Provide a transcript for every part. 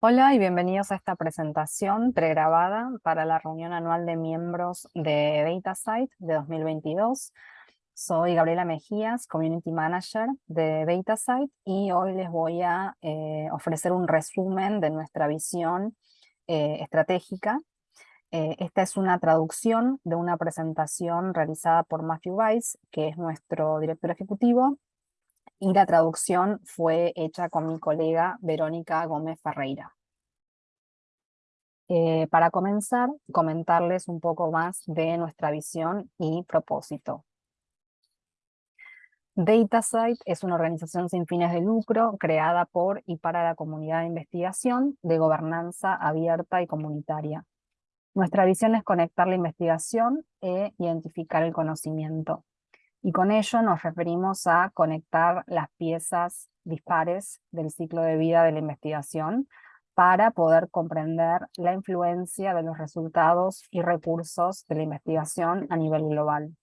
Hola y bienvenidos a esta presentación pregrabada para la reunión anual de miembros de DataSite de 2022. Soy Gabriela Mejías, Community Manager de DataSite y hoy les voy a eh, ofrecer un resumen de nuestra visión eh, estratégica. Eh, esta es una traducción de una presentación realizada por Matthew Weiss, que es nuestro director ejecutivo, y la traducción fue hecha con mi colega Verónica Gómez Ferreira. Eh, para comenzar, comentarles un poco más de nuestra visión y propósito. DataSite es una organización sin fines de lucro creada por y para la comunidad de investigación de gobernanza abierta y comunitaria. Nuestra visión es conectar la investigación e identificar el conocimiento. Y con ello nos referimos a conectar las piezas dispares del ciclo de vida de la investigación para poder comprender la influencia de los resultados y recursos de la investigación a nivel global.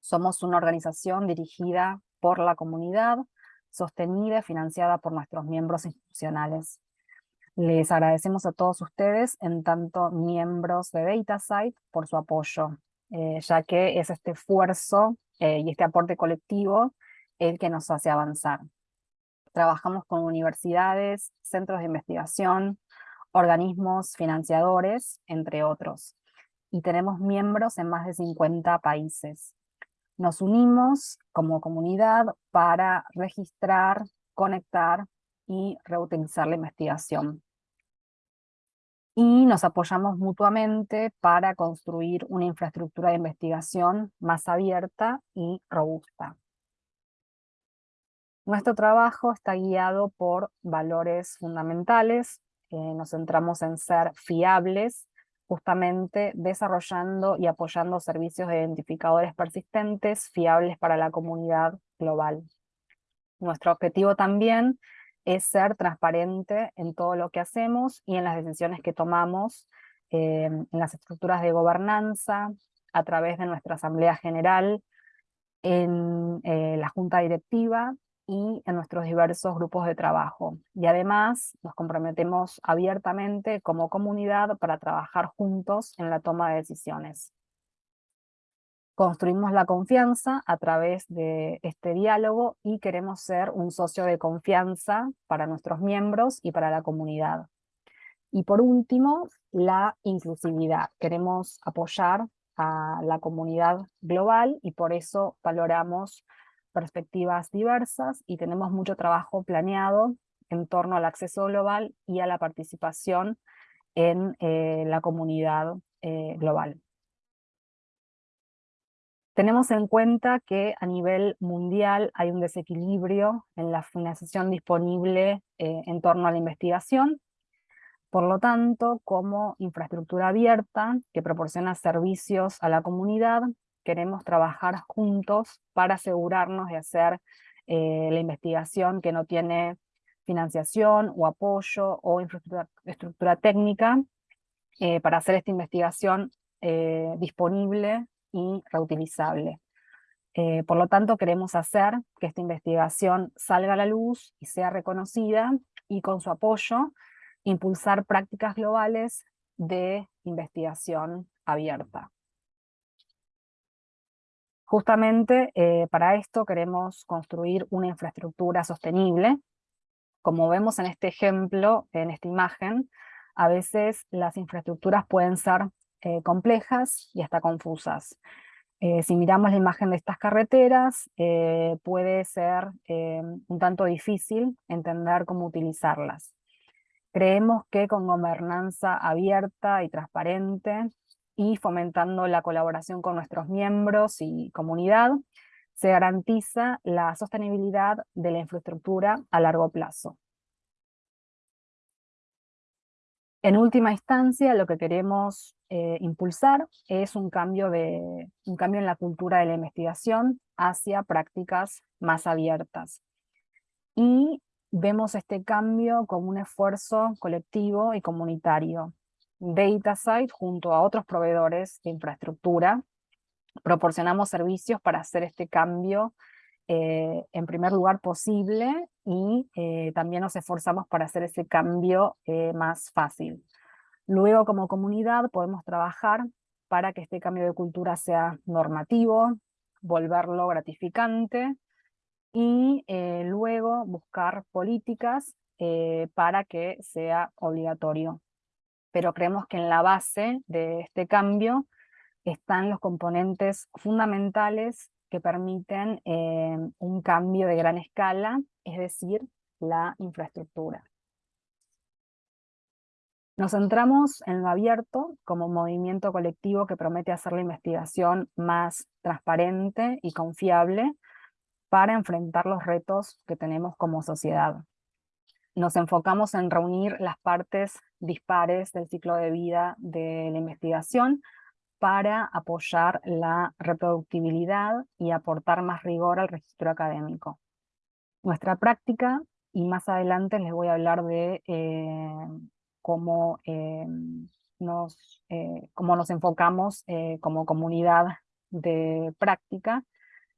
Somos una organización dirigida por la comunidad, sostenida y financiada por nuestros miembros institucionales. Les agradecemos a todos ustedes, en tanto miembros de DataSite, por su apoyo, eh, ya que es este esfuerzo eh, y este aporte colectivo el que nos hace avanzar. Trabajamos con universidades, centros de investigación, organismos financiadores, entre otros. Y tenemos miembros en más de 50 países. Nos unimos como comunidad para registrar, conectar y reutilizar la investigación. Y nos apoyamos mutuamente para construir una infraestructura de investigación más abierta y robusta. Nuestro trabajo está guiado por valores fundamentales, nos centramos en ser fiables, justamente desarrollando y apoyando servicios de identificadores persistentes fiables para la comunidad global. Nuestro objetivo también es ser transparente en todo lo que hacemos y en las decisiones que tomamos, eh, en las estructuras de gobernanza, a través de nuestra Asamblea General, en eh, la Junta Directiva y en nuestros diversos grupos de trabajo. Y además nos comprometemos abiertamente como comunidad para trabajar juntos en la toma de decisiones. Construimos la confianza a través de este diálogo y queremos ser un socio de confianza para nuestros miembros y para la comunidad. Y por último, la inclusividad. Queremos apoyar a la comunidad global y por eso valoramos perspectivas diversas y tenemos mucho trabajo planeado en torno al acceso global y a la participación en eh, la comunidad eh, global. Tenemos en cuenta que a nivel mundial hay un desequilibrio en la financiación disponible eh, en torno a la investigación. Por lo tanto, como infraestructura abierta que proporciona servicios a la comunidad, queremos trabajar juntos para asegurarnos de hacer eh, la investigación que no tiene financiación o apoyo o infraestructura técnica eh, para hacer esta investigación eh, disponible y reutilizable. por lo tanto, queremos hacer que esta investigación salga a la luz y sea reconocida y con su apoyo impulsar prácticas globales de investigación abierta. Justamente eh, para esto queremos construir una infraestructura sostenible. Como vemos en este ejemplo, en esta imagen, a veces las infraestructuras pueden ser eh, complejas y hasta confusas. Eh, si miramos la imagen de estas carreteras, puede ser un tanto difícil entender cómo utilizarlas. Creemos que con gobernanza abierta y transparente, y fomentando la colaboración con nuestros miembros y comunidad, se garantiza la sostenibilidad de la infraestructura a largo plazo. En última instancia, lo que queremos eh, impulsar es un cambio, de, un cambio en la cultura de la investigación hacia prácticas más abiertas. Y vemos este cambio como un esfuerzo colectivo y comunitario, DataSite junto a otros proveedores de infraestructura. Proporcionamos servicios para hacer este cambio en primer lugar posible y también nos esforzamos para hacer ese cambio más fácil. Luego como comunidad podemos trabajar para que este cambio de cultura sea normativo, volverlo gratificante y eh, luego buscar políticas eh, para que sea obligatorio. Pero creemos que en la base de este cambio están los componentes fundamentales que permiten eh, un cambio de gran escala, es decir, la infraestructura. Nos centramos en lo abierto como movimiento colectivo que promete hacer la investigación más transparente y confiable para enfrentar los retos que tenemos como sociedad. Nos enfocamos en reunir las partes dispares del ciclo de vida de la investigación para apoyar la reproductibilidad y aportar más rigor al registro académico. Nuestra práctica, y más adelante les voy a hablar de eh, cómo, eh, nos, eh, cómo nos enfocamos eh, como comunidad de práctica,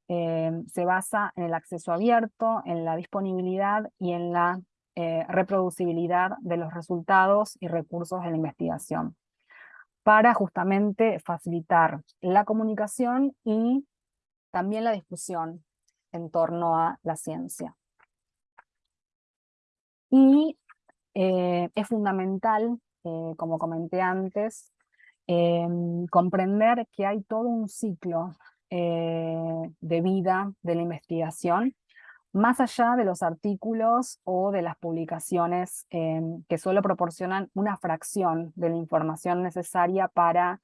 se basa en el acceso abierto, en la disponibilidad y en la reproducibilidad de los resultados y recursos de la investigación, para justamente facilitar la comunicación y también la discusión en torno a la ciencia. Y eh, es fundamental, eh, como comenté antes, em, comprender que hay todo un ciclo eh, de vida de la investigación, más allá de los artículos o de las publicaciones que solo proporcionan una fracción de la información necesaria para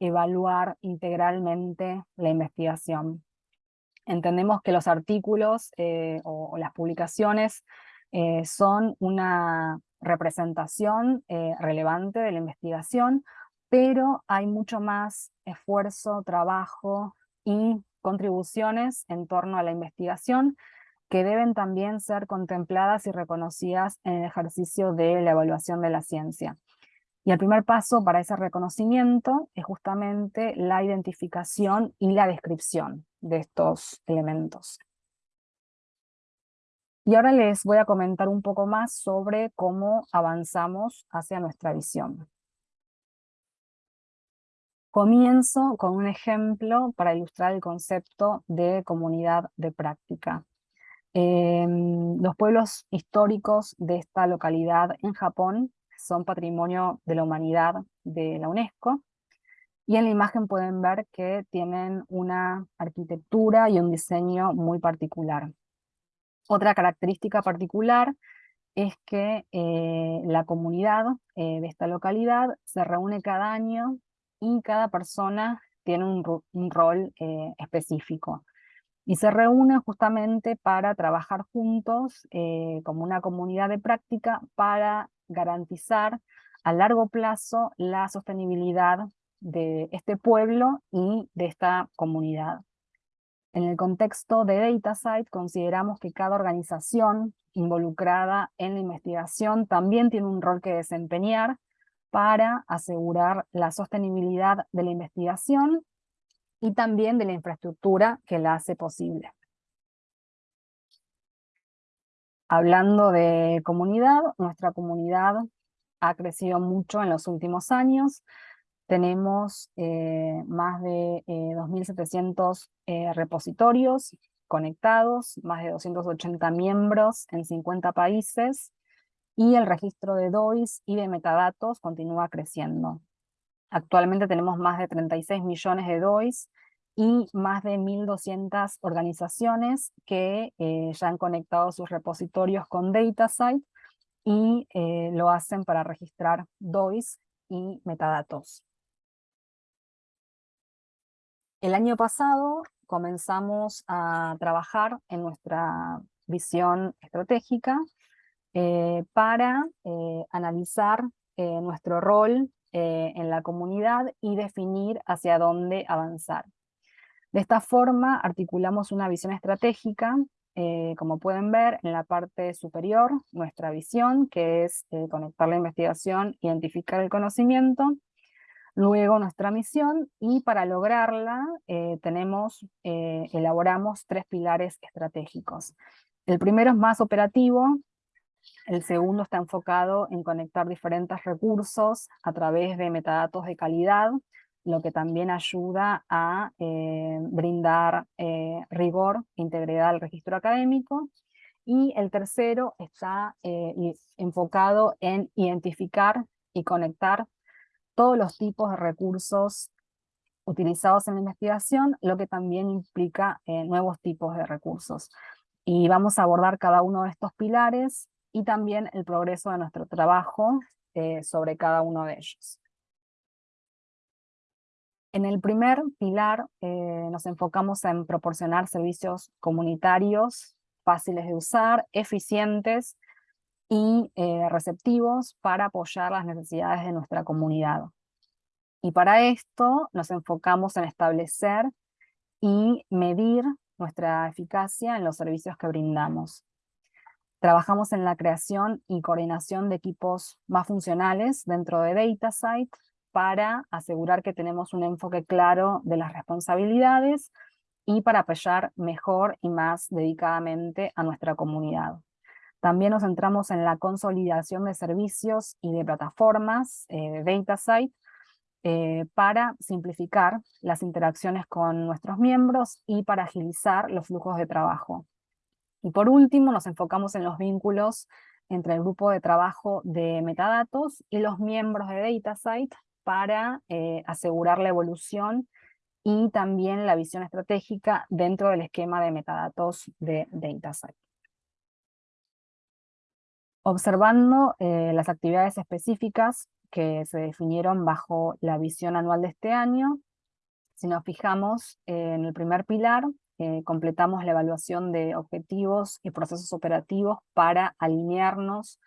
evaluar integralmente la investigación. Entendemos que los artículos o, las publicaciones son una representación eh, relevante de la investigación, pero hay mucho más esfuerzo, trabajo y contribuciones en torno a la investigación que deben también ser contempladas y reconocidas en el ejercicio de la evaluación de la ciencia. Y el primer paso para ese reconocimiento es justamente la identificación y la descripción de estos elementos. Y ahora les voy a comentar un poco más sobre cómo avanzamos hacia nuestra visión. Comienzo con un ejemplo para ilustrar el concepto de comunidad de práctica. Em, los pueblos históricos de esta localidad en Japón son patrimonio de la humanidad de la UNESCO, y en la imagen pueden ver que tienen una arquitectura y un diseño muy particular. Otra característica particular es que eh, la comunidad eh, de esta localidad se reúne cada año y cada persona tiene un, rol eh, específico. Y se reúne justamente para trabajar juntos como una comunidad de práctica para garantizar a largo plazo la sostenibilidad de este pueblo y de esta comunidad. En el contexto de DataSite consideramos que cada organización involucrada en la investigación también tiene un rol que desempeñar para asegurar la sostenibilidad de la investigación y también de la infraestructura que la hace posible. Hablando de comunidad, nuestra comunidad ha crecido mucho en los últimos años, tenemos eh, más de 2.700 eh, eh, repositorios conectados, más de 280 miembros en 50 países, y el registro de DOIs y de metadatos continúa creciendo. Actualmente tenemos más de 36 millones de DOIs y más de 1.200 organizaciones que ya han conectado sus repositorios con DataSite y lo hacen para registrar DOIs y metadatos. El año pasado comenzamos a trabajar en nuestra visión estratégica eh, para eh, analizar eh, nuestro rol en la comunidad y definir hacia dónde avanzar. De esta forma articulamos una visión estratégica, como pueden ver en la parte superior, nuestra visión, que es conectar la investigación, identificar el conocimiento, Luego nuestra misión y para lograrla eh, tenemos, eh, elaboramos tres pilares estratégicos. El primero es más operativo, el segundo está enfocado en conectar diferentes recursos a través de metadatos de calidad, lo que también ayuda a eh, brindar rigor e integridad al registro académico. Y el tercero está enfocado en identificar y conectar todos los tipos de recursos utilizados en la investigación, lo que también implica eh, nuevos tipos de recursos. Y vamos a abordar cada uno de estos pilares y también el progreso de nuestro trabajo eh, sobre cada uno de ellos. En el primer pilar eh, nos enfocamos en proporcionar servicios comunitarios fáciles de usar, eficientes y eh, receptivos para apoyar las necesidades de nuestra comunidad. Y para esto nos enfocamos en establecer y medir nuestra eficacia en los servicios que brindamos. Trabajamos en la creación y coordinación de equipos más funcionales dentro de DataSite para asegurar que tenemos un enfoque claro de las responsabilidades y para apoyar mejor y más dedicadamente a nuestra comunidad. También nos centramos en la consolidación de servicios y de plataformas eh, DataSite eh, para simplificar las interacciones con nuestros miembros y para agilizar los flujos de trabajo. Y por último, nos enfocamos en los vínculos entre el grupo de trabajo de metadatos y los miembros de DataSite para eh, asegurar la evolución y también la visión estratégica dentro del esquema de metadatos de DataSite. Observando eh, las actividades específicas que se definieron bajo la visión anual de este año, si nos fijamos en el primer pilar, eh, completamos la evaluación de objetivos y procesos operativos para alinearnos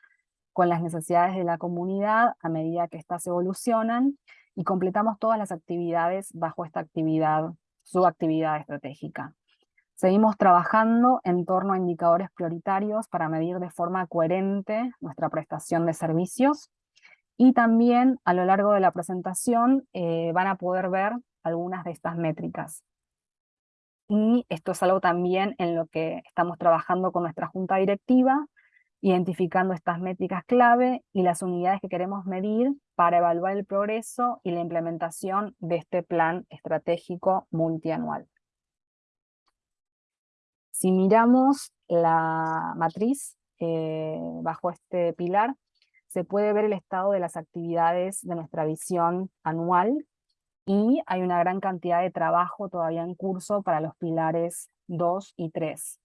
con las necesidades de la comunidad a medida que éstas evolucionan y completamos todas las actividades bajo esta actividad, su actividad estratégica. Seguimos trabajando en torno a indicadores prioritarios para medir de forma coherente nuestra prestación de servicios y también a lo largo de la presentación eh, van a poder ver algunas de estas métricas. Y esto es algo también en lo que estamos trabajando con nuestra junta directiva, identificando estas métricas clave y las unidades que queremos medir para evaluar el progreso y la implementación de este plan estratégico multianual. Si miramos la matriz eh, bajo este pilar, se puede ver el estado de las actividades de nuestra visión anual y hay una gran cantidad de trabajo todavía en curso para los pilares 2 y 3.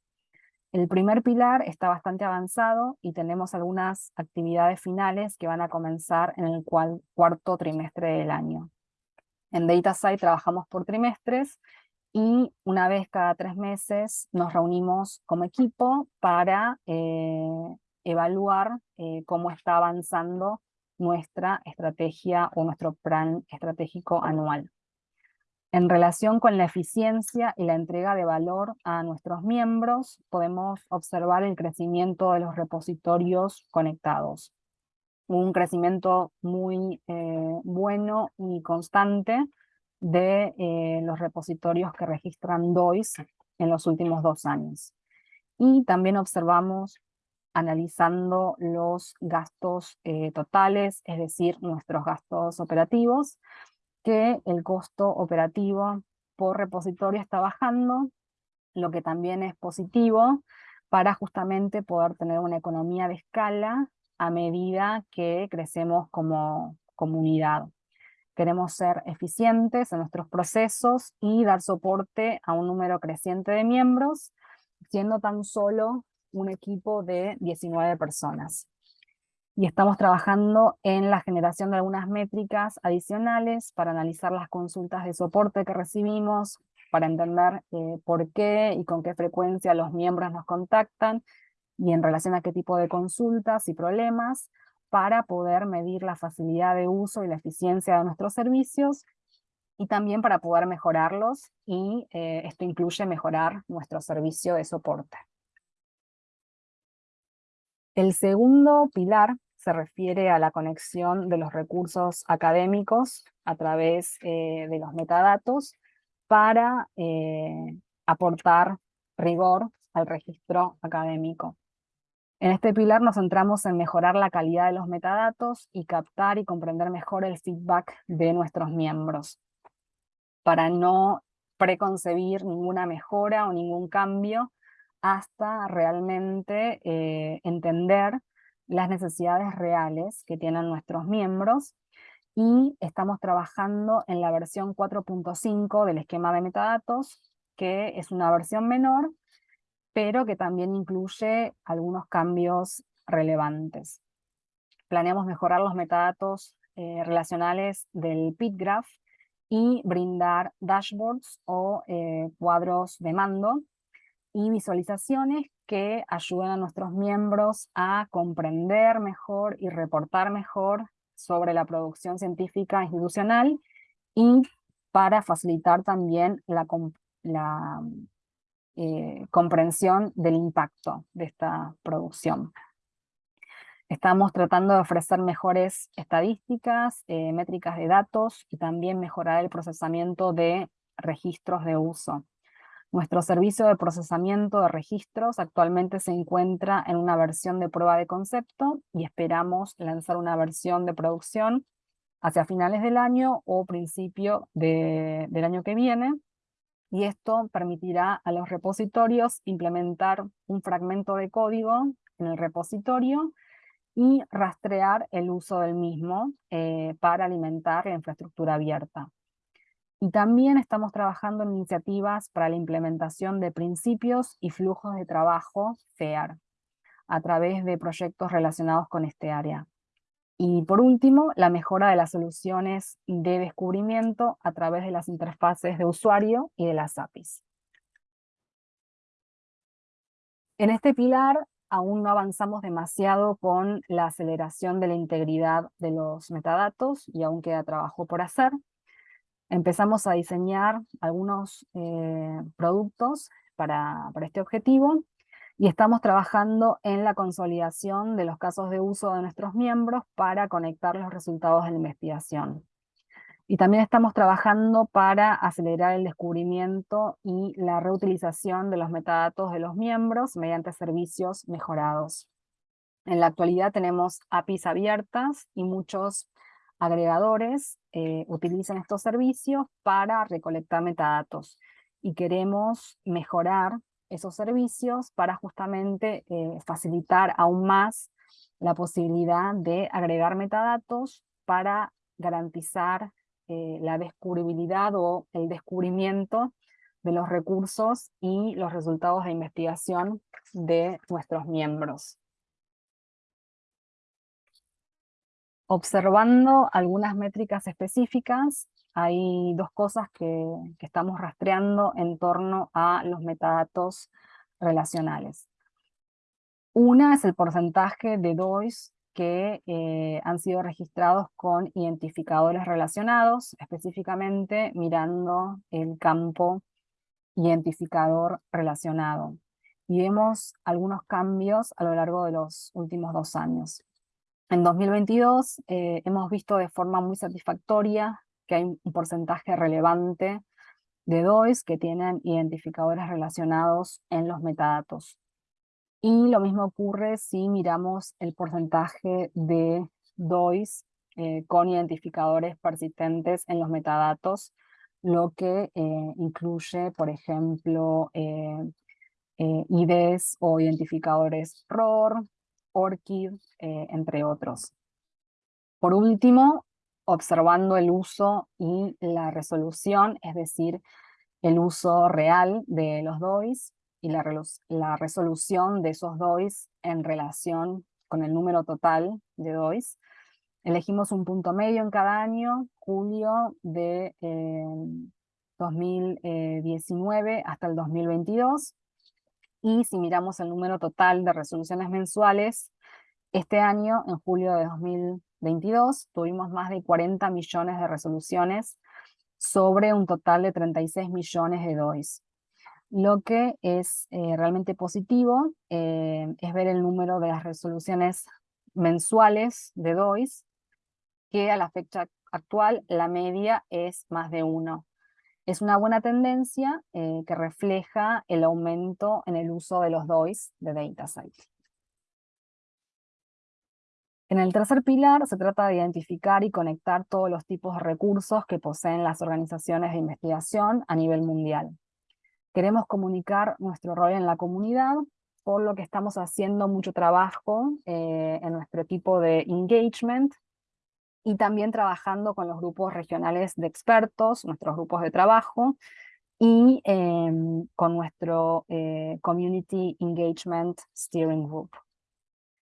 El primer pilar está bastante avanzado y tenemos algunas actividades finales que van a comenzar en el cuarto trimestre del año. En DataSite trabajamos por trimestres y una vez cada tres meses nos reunimos como equipo para eh, evaluar eh, cómo está avanzando nuestra estrategia o nuestro plan estratégico anual. En relación con la eficiencia y la entrega de valor a nuestros miembros, podemos observar el crecimiento de los repositorios conectados. Un crecimiento muy eh, bueno y constante, de eh, los repositorios que registran DOIS en los últimos dos años. Y también observamos, analizando los gastos eh, totales, es decir, nuestros gastos operativos, que el costo operativo por repositorio está bajando, lo que también es positivo para justamente poder tener una economía de escala a medida que crecemos como comunidad. Queremos ser eficientes en nuestros procesos y dar soporte a un número creciente de miembros, siendo tan solo un equipo de 19 personas. Y estamos trabajando en la generación de algunas métricas adicionales para analizar las consultas de soporte que recibimos, para entender eh, por qué y con qué frecuencia los miembros nos contactan, y en relación a qué tipo de consultas y problemas, para poder medir la facilidad de uso y la eficiencia de nuestros servicios y también para poder mejorarlos y eh, esto incluye mejorar nuestro servicio de soporte. El segundo pilar se refiere a la conexión de los recursos académicos a través eh, de los metadatos para eh, aportar rigor al registro académico. En este pilar nos centramos en mejorar la calidad de los metadatos y captar y comprender mejor el feedback de nuestros miembros, para no preconcebir ninguna mejora o ningún cambio hasta realmente eh, entender las necesidades reales que tienen nuestros miembros. Y estamos trabajando en la versión 4.5 del esquema de metadatos, que es una versión menor, pero que también incluye algunos cambios relevantes. Planeamos mejorar los metadatos eh, relacionales del PitGraph y brindar dashboards o eh, cuadros de mando y visualizaciones que ayuden a nuestros miembros a comprender mejor y reportar mejor sobre la producción científica institucional y para facilitar también la, la eh, comprensión del impacto de esta producción. Estamos tratando de ofrecer mejores estadísticas, eh, métricas de datos y también mejorar el procesamiento de registros de uso. Nuestro servicio de procesamiento de registros actualmente se encuentra en una versión de prueba de concepto y esperamos lanzar una versión de producción hacia finales del año o principio del año que viene, y esto permitirá a los repositorios implementar un fragmento de código en el repositorio y rastrear el uso del mismo eh, para alimentar la infraestructura abierta. Y también estamos trabajando en iniciativas para la implementación de principios y flujos de trabajo FEAR, a través de proyectos relacionados con este área. Y por último, la mejora de las soluciones de descubrimiento a través de las interfaces de usuario y de las APIs. En este pilar aún no avanzamos demasiado con la aceleración de la integridad de los metadatos y aún queda trabajo por hacer. Empezamos a diseñar algunos eh, productos para, para este objetivo y estamos trabajando en la consolidación de los casos de uso de nuestros miembros para conectar los resultados de la investigación. Y también estamos trabajando para acelerar el descubrimiento y la reutilización de los metadatos de los miembros mediante servicios mejorados. En la actualidad tenemos APIs abiertas y muchos agregadores eh, utilizan estos servicios para recolectar metadatos. Y queremos mejorar esos servicios para justamente eh, facilitar aún más la posibilidad de agregar metadatos para garantizar eh, la descubribilidad o el descubrimiento de los recursos y los resultados de investigación de nuestros miembros. Observando algunas métricas específicas, hay dos cosas que, estamos rastreando en torno a los metadatos relacionales. Una es el porcentaje de DOIs que eh, han sido registrados con identificadores relacionados, específicamente mirando el campo identificador relacionado. Y vemos algunos cambios a lo largo de los últimos dos años. En 2022 eh, hemos visto de forma muy satisfactoria que hay un porcentaje relevante de DOIs que tienen identificadores relacionados en los metadatos. Y lo mismo ocurre si miramos el porcentaje de DOIs eh, con identificadores persistentes en los metadatos, lo que eh, incluye, por ejemplo, eh, IDs o identificadores ROR, ORCID, entre otros. Por último, observando el uso y la resolución, es decir, el uso real de los DOIs y la, resolución de esos DOIs en relación con el número total de DOIs. Elegimos un punto medio en cada año, julio de 2019 eh, hasta el 2022, y si miramos el número total de resoluciones mensuales, este año, en julio de 2022, 22 tuvimos más de 40 millones de resoluciones sobre un total de 36 millones de DOIs. Lo que es eh, realmente positivo eh, es ver el número de las resoluciones mensuales de DOIs, que a la fecha actual la media es más de uno. Es una buena tendencia eh, que refleja el aumento en el uso de los DOIs de DataSite. En el tercer pilar se trata de identificar y conectar todos los tipos de recursos que poseen las organizaciones de investigación a nivel mundial. Queremos comunicar nuestro rol en la comunidad, por lo que estamos haciendo mucho trabajo eh, en nuestro equipo de engagement, y también trabajando con los grupos regionales de expertos, nuestros grupos de trabajo, y em, con nuestro eh, Community Engagement Steering Group.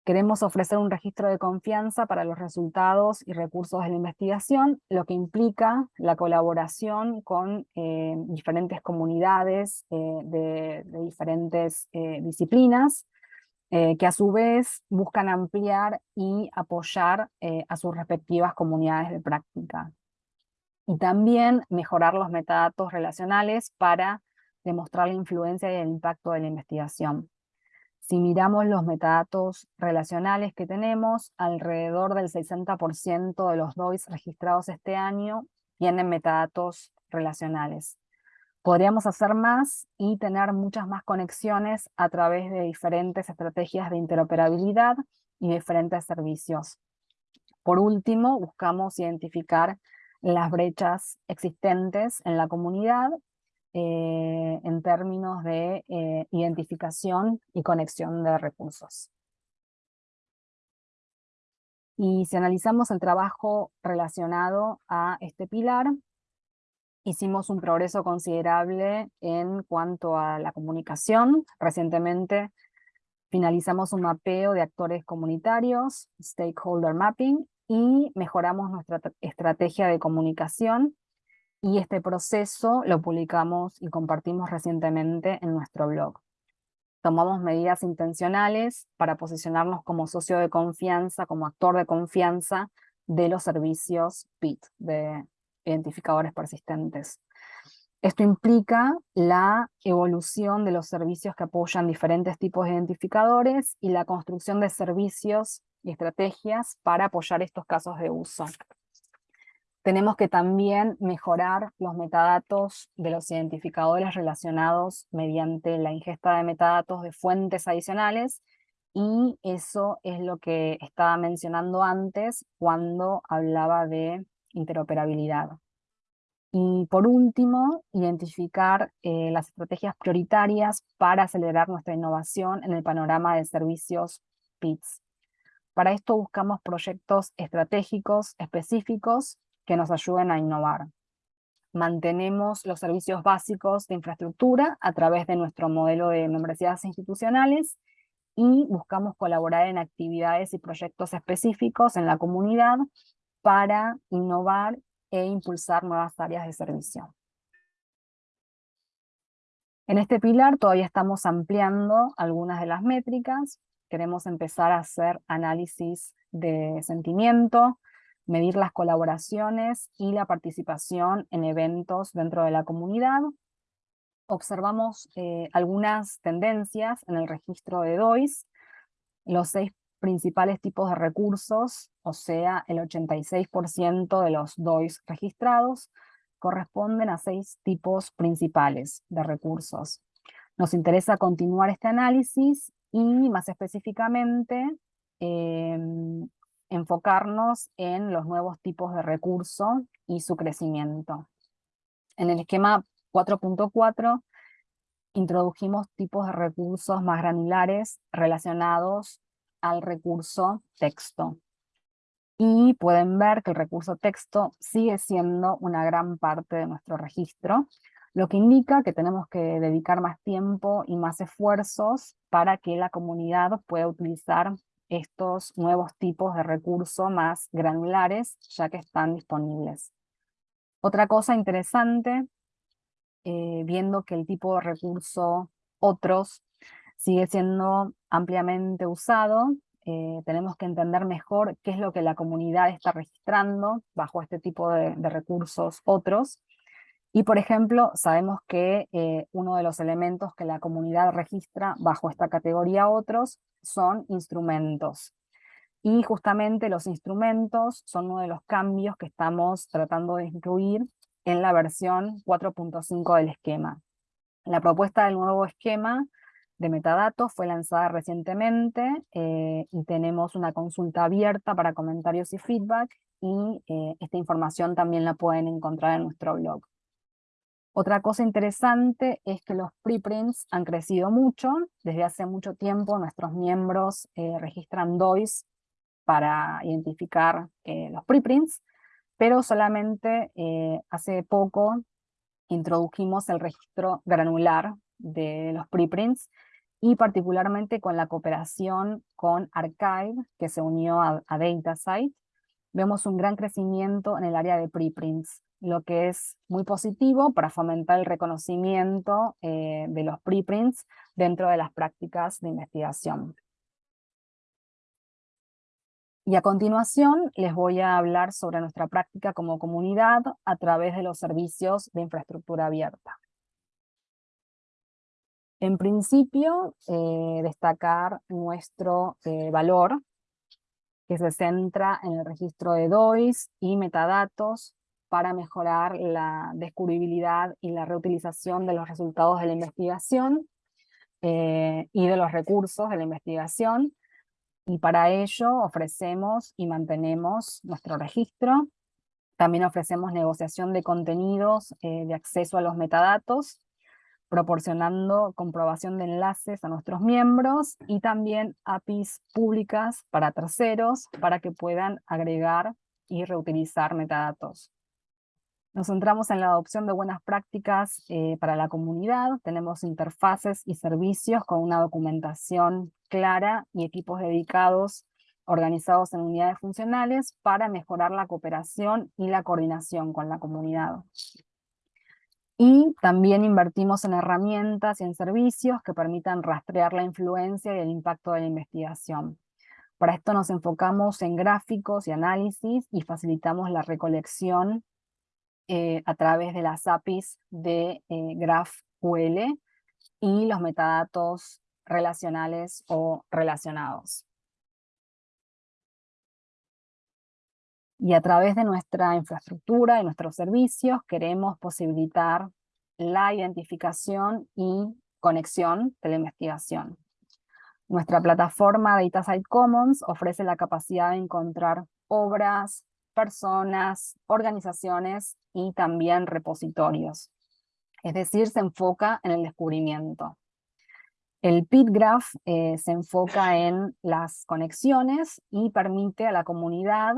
Queremos ofrecer un registro de confianza para los resultados y recursos de la investigación, lo que implica la colaboración con eh, diferentes comunidades eh, de, diferentes disciplinas, eh, que a su vez buscan ampliar y apoyar a sus respectivas comunidades de práctica. Y también mejorar los metadatos relacionales para demostrar la influencia y el impacto de la investigación. Si miramos los metadatos relacionales que tenemos, alrededor del 60% de los DOIs registrados este año tienen metadatos relacionales. Podríamos hacer más y tener muchas más conexiones a través de diferentes estrategias de interoperabilidad y diferentes servicios. Por último, buscamos identificar las brechas existentes en la comunidad eh, en términos de eh, identificación y conexión de recursos. Y si analizamos el trabajo relacionado a este pilar, Hicimos un progreso considerable en cuanto a la comunicación. Recientemente finalizamos un mapeo de actores comunitarios, stakeholder mapping, y mejoramos nuestra estrategia de comunicación. Y este proceso lo publicamos y compartimos recientemente en nuestro blog. Tomamos medidas intencionales para posicionarnos como socio de confianza, como actor de confianza de los servicios PIT, de identificadores persistentes. Esto implica la evolución de los servicios que apoyan diferentes tipos de identificadores y la construcción de servicios y estrategias para apoyar estos casos de uso. Tenemos que también mejorar los metadatos de los identificadores relacionados mediante la ingesta de metadatos de fuentes adicionales y eso es lo que estaba mencionando antes cuando hablaba de interoperabilidad. Y por último, identificar eh, las estrategias prioritarias para acelerar nuestra innovación en el panorama de servicios PITS. Para esto buscamos proyectos estratégicos específicos que nos ayuden a innovar. Mantenemos los servicios básicos de infraestructura a través de nuestro modelo de membresías institucionales y buscamos colaborar en actividades y proyectos específicos en la comunidad para innovar e impulsar nuevas áreas de servicio. En este pilar todavía estamos ampliando algunas de las métricas. Queremos empezar a hacer análisis de sentimiento, medir las colaboraciones y la participación en eventos dentro de la comunidad. Observamos eh, algunas tendencias en el registro de DOIS. Los seis principales tipos de recursos, o sea, el 86% de los DOIs registrados, corresponden a seis tipos principales de recursos. Nos interesa continuar este análisis y más específicamente em, enfocarnos en los nuevos tipos de recurso y su crecimiento. En el esquema 4.4 introdujimos tipos de recursos más granulares relacionados al recurso texto. Y pueden ver que el recurso texto sigue siendo una gran parte de nuestro registro, lo que indica que tenemos que dedicar más tiempo y más esfuerzos para que la comunidad pueda utilizar estos nuevos tipos de recursos más granulares, ya que están disponibles. Otra cosa interesante, eh, viendo que el tipo de recurso otros sigue siendo ampliamente usado. Eh, tenemos que entender mejor qué es lo que la comunidad está registrando bajo este tipo de, recursos otros. Y por ejemplo, sabemos que eh, uno de los elementos que la comunidad registra bajo esta categoría otros son instrumentos. Y justamente los instrumentos son uno de los cambios que estamos tratando de incluir en la versión 4.5 del esquema. La propuesta del nuevo esquema de metadatos fue lanzada recientemente eh, y tenemos una consulta abierta para comentarios y feedback y eh, esta información también la pueden encontrar en nuestro blog. Otra cosa interesante es que los preprints han crecido mucho. Desde hace mucho tiempo nuestros miembros eh, registran DOIs para identificar los preprints, pero solamente hace poco introdujimos el registro granular de los preprints y particularmente con la cooperación con Archive, que se unió a, DataSite, vemos un gran crecimiento en el área de preprints, lo que es muy positivo para fomentar el reconocimiento eh, de los preprints dentro de las prácticas de investigación. Y a continuación les voy a hablar sobre nuestra práctica como comunidad a través de los servicios de infraestructura abierta. En principio, eh, destacar nuestro eh, valor, que se centra en el registro de DOIs y metadatos para mejorar la descubribilidad y la reutilización de los resultados de la investigación eh, y de los recursos de la investigación, y para ello ofrecemos y mantenemos nuestro registro. También ofrecemos negociación de contenidos de acceso a los metadatos, proporcionando comprobación de enlaces a nuestros miembros y también APIs públicas para terceros para que puedan agregar y reutilizar metadatos. Nos centramos en la adopción de buenas prácticas eh, para la comunidad, tenemos interfaces y servicios con una documentación clara y equipos dedicados organizados en unidades funcionales para mejorar la cooperación y la coordinación con la comunidad. Y también invertimos en herramientas y en servicios que permitan rastrear la influencia y el impacto de la investigación. Para esto nos enfocamos en gráficos y análisis y facilitamos la recolección eh, a través de las APIs de eh, GraphQL y los metadatos relacionales o relacionados. Y a través de nuestra infraestructura y nuestros servicios queremos posibilitar la identificación y conexión de la investigación. Nuestra plataforma DataSite Commons ofrece la capacidad de encontrar obras, personas, organizaciones y también repositorios. Es decir, se enfoca en el descubrimiento. El PitGraph eh, se enfoca en las conexiones y permite a la comunidad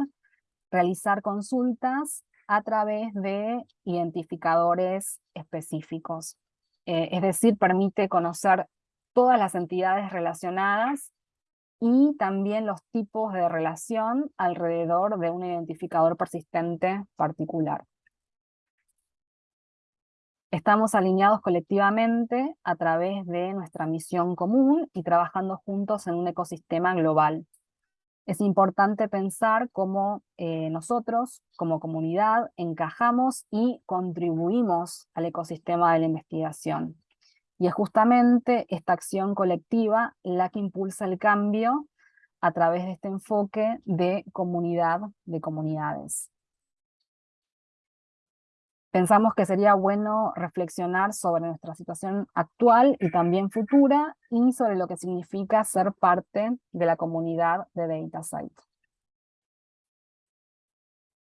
realizar consultas a través de identificadores específicos. Eh, es decir, permite conocer todas las entidades relacionadas y también los tipos de relación alrededor de un identificador persistente particular. Estamos alineados colectivamente a través de nuestra misión común y trabajando juntos en un ecosistema global es importante pensar cómo eh, nosotros, como comunidad, encajamos y contribuimos al ecosistema de la investigación. Y es justamente esta acción colectiva la que impulsa el cambio a través de este enfoque de comunidad de comunidades pensamos que sería bueno reflexionar sobre nuestra situación actual y también futura y sobre lo que significa ser parte de la comunidad de DataSite.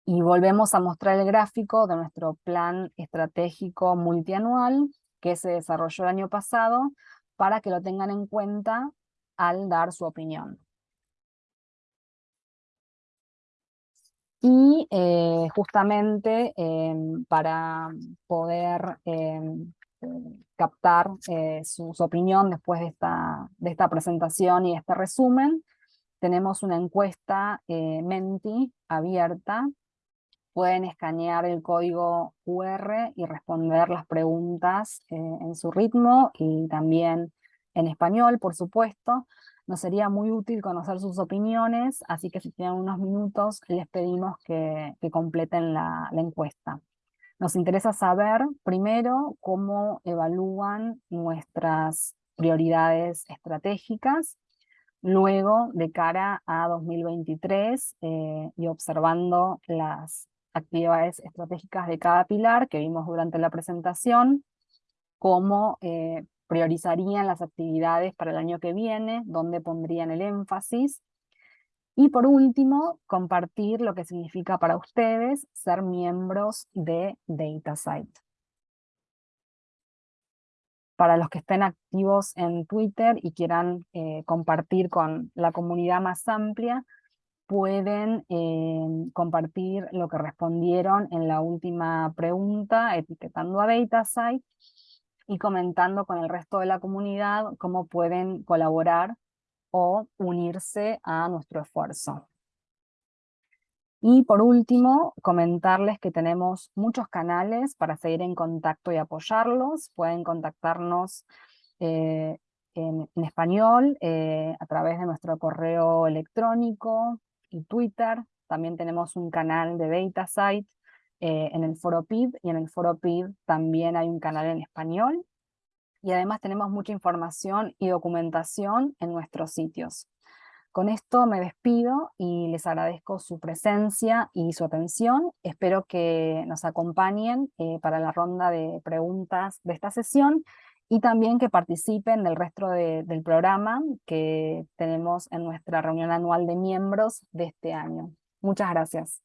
Y volvemos a mostrar el gráfico de nuestro plan estratégico multianual que se desarrolló el año pasado para que lo tengan en cuenta al dar su opinión. Y eh, justamente em, para poder em, captar eh, su, opinión después de esta, de esta presentación y este resumen, tenemos una encuesta eh, Menti abierta. Pueden escanear el código QR y responder las preguntas en su ritmo y también en español, por supuesto. Nos sería muy útil conocer sus opiniones, así que si tienen unos minutos les pedimos que, completen la, encuesta. Nos interesa saber, primero, cómo evalúan nuestras prioridades estratégicas, Luego, de cara a 2023 eh, y observando las actividades estratégicas de cada pilar que vimos durante la presentación, cómo eh, priorizarían las actividades para el año que viene, dónde pondrían el énfasis. Y por último, compartir lo que significa para ustedes ser miembros de DataSite. Para los que estén activos en Twitter y quieran eh, compartir con la comunidad más amplia, pueden eh, compartir lo que respondieron en la última pregunta, etiquetando a DataSite, y comentando con el resto de la comunidad cómo pueden colaborar o unirse a nuestro esfuerzo. Y por último, comentarles que tenemos muchos canales para seguir en contacto y apoyarlos. Pueden contactarnos eh, en, español eh, a través de nuestro correo electrónico y Twitter. También tenemos un canal de DataSite eh, en el foro PID, y en el foro PID también hay un canal en español, y además tenemos mucha información y documentación en nuestros sitios. Con esto me despido y les agradezco su presencia y su atención. Espero que nos acompañen eh, para la ronda de preguntas de esta sesión y también que participen del resto del programa que tenemos en nuestra reunión anual de miembros de este año. Muchas gracias.